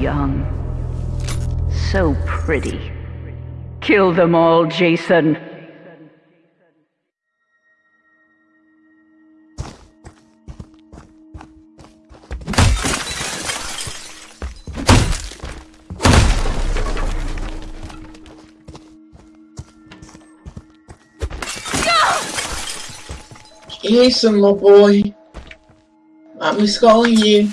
young. So pretty. Kill them all, Jason. Jason, my boy. I'm just calling you.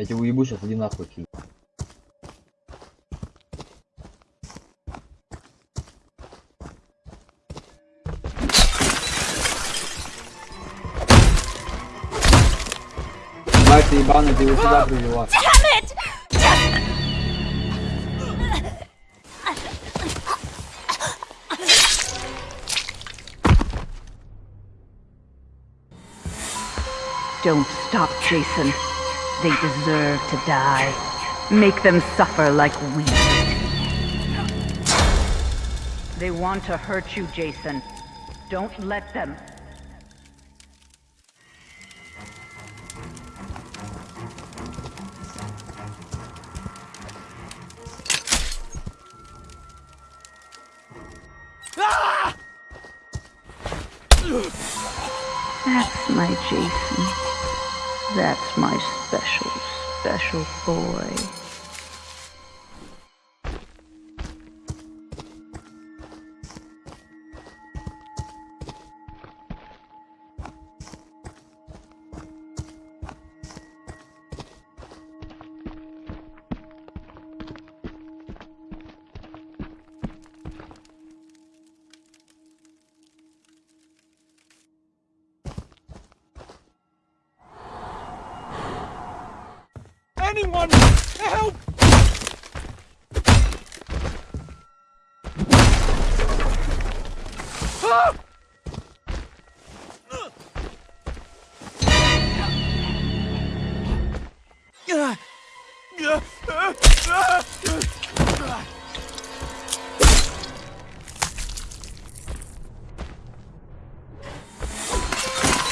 Я тебя уебу сейчас, иди нахуй. Киль. Мать ты ебаный, ты его сюда привела. Don't stop, Jason. They deserve to die. Make them suffer like we did. They want to hurt you, Jason. Don't let them. Ah! That's my Jason. That's my special, special boy. Anyone! Help!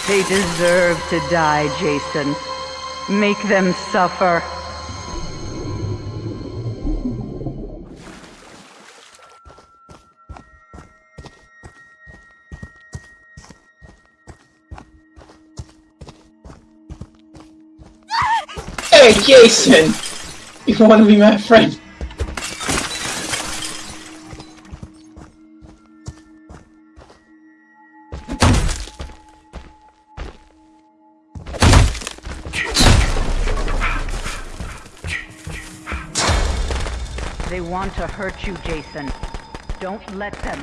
They deserve to die, Jason. Make them suffer. Hey, Jason! You want to be my friend? They want to hurt you, Jason. Don't let them.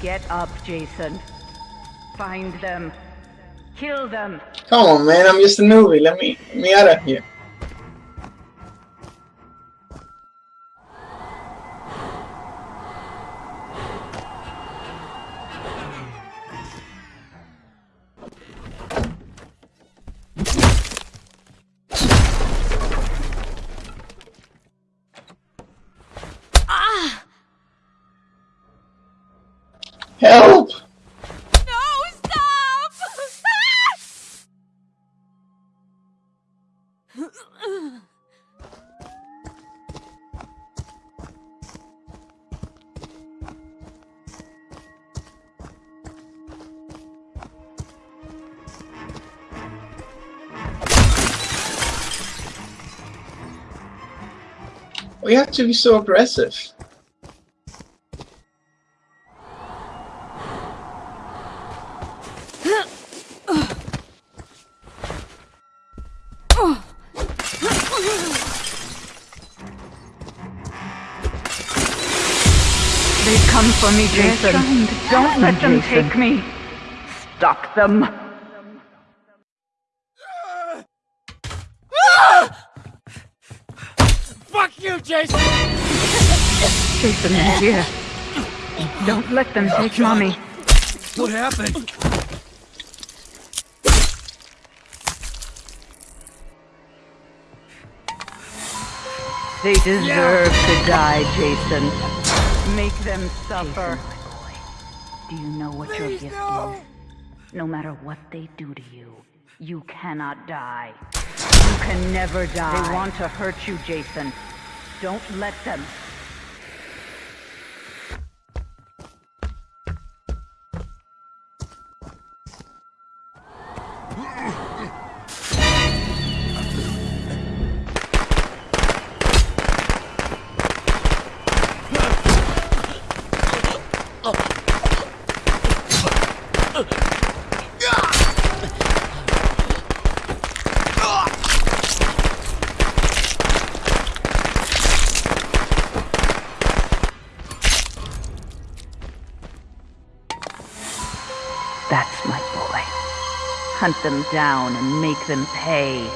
Get up, Jason. Find them. Kill them. Come on, man. I'm just a newbie. Let me, let me out of here. Help! No, stop! Stop! We have to be so aggressive. Come for me, Jason. Don't let them take me. Stop them. Fuck you, Jason! Jason is here. Don't let them oh, take mommy. What happened? They deserve to die, Jason. Make them suffer. Do you know what your gift no! is? No matter what they do to you, you cannot die. You can never die. They want to hurt you, Jason. Don't let them. That's my boy. Hunt them down and make them pay.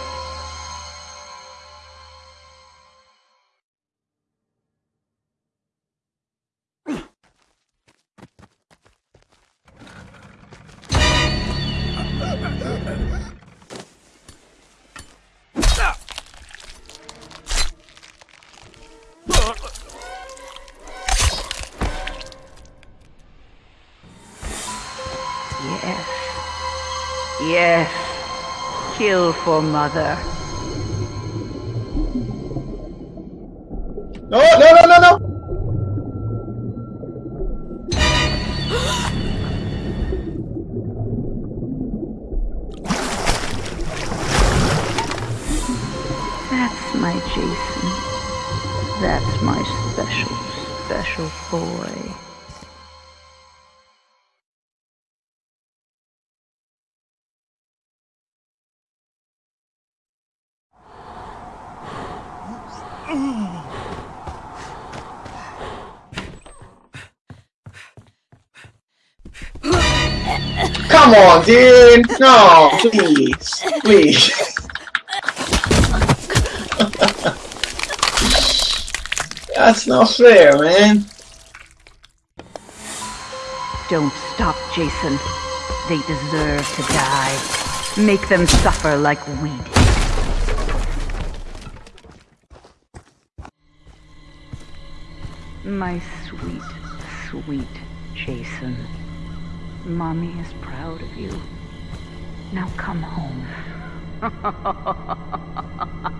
Yes. Yes. Kill for mother. No, no, no, no, no! That's my Jason. That's my special, special boy. Come on, dude! No, please. Please. That's not fair, man. Don't stop, Jason. They deserve to die. Make them suffer like we did. My sweet, sweet Jason. Mommy is proud of you. Now come home.